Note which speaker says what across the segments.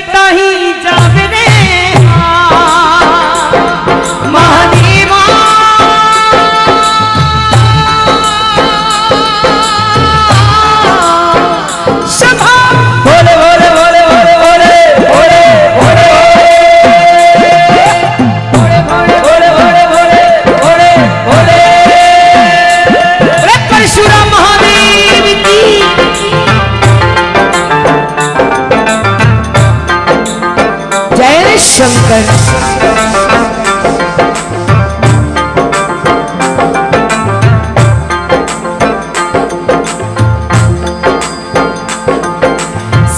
Speaker 1: करता ही जावे शंकर।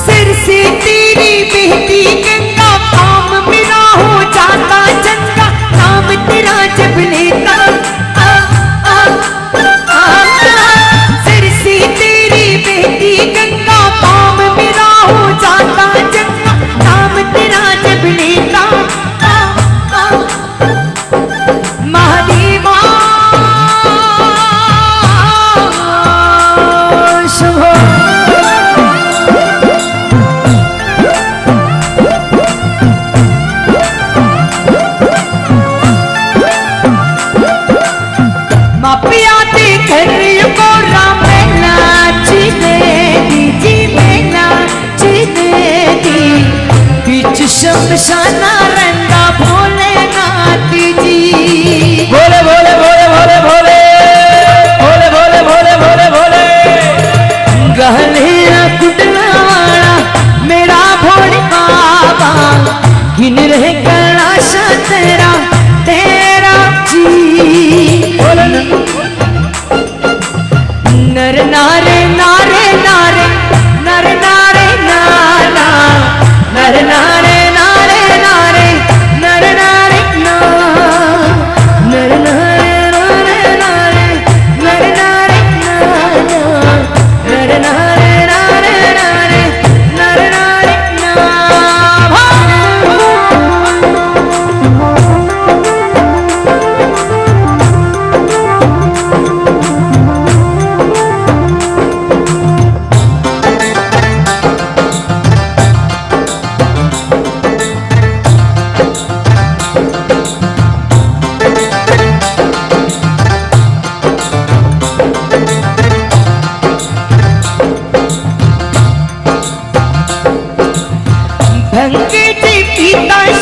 Speaker 1: सिर से तेरी बेहती के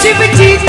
Speaker 1: Chippa Cheese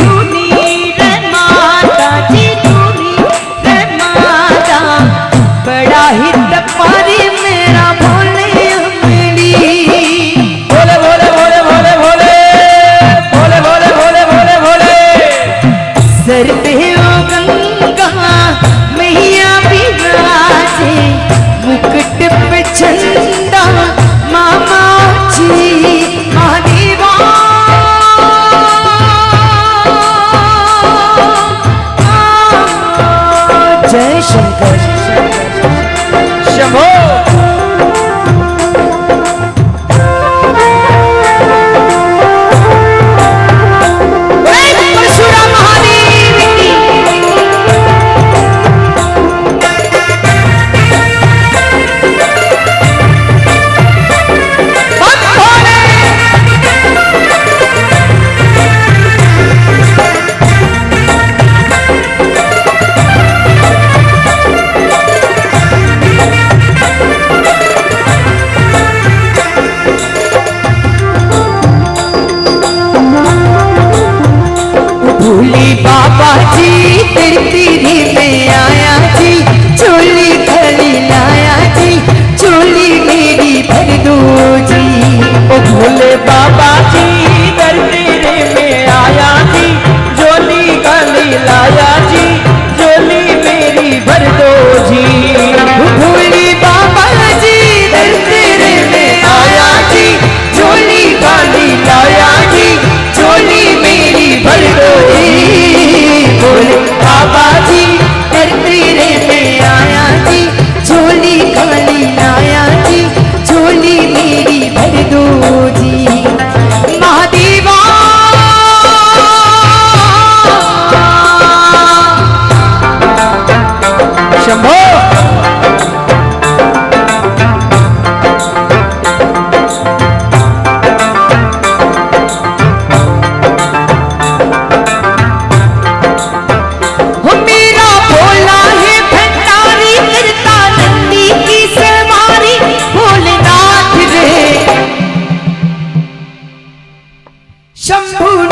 Speaker 1: शंभू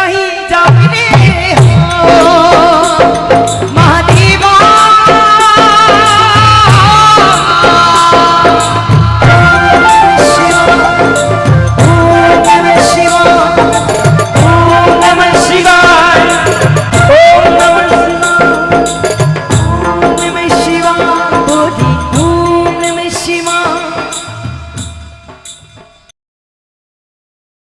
Speaker 1: नहीं जा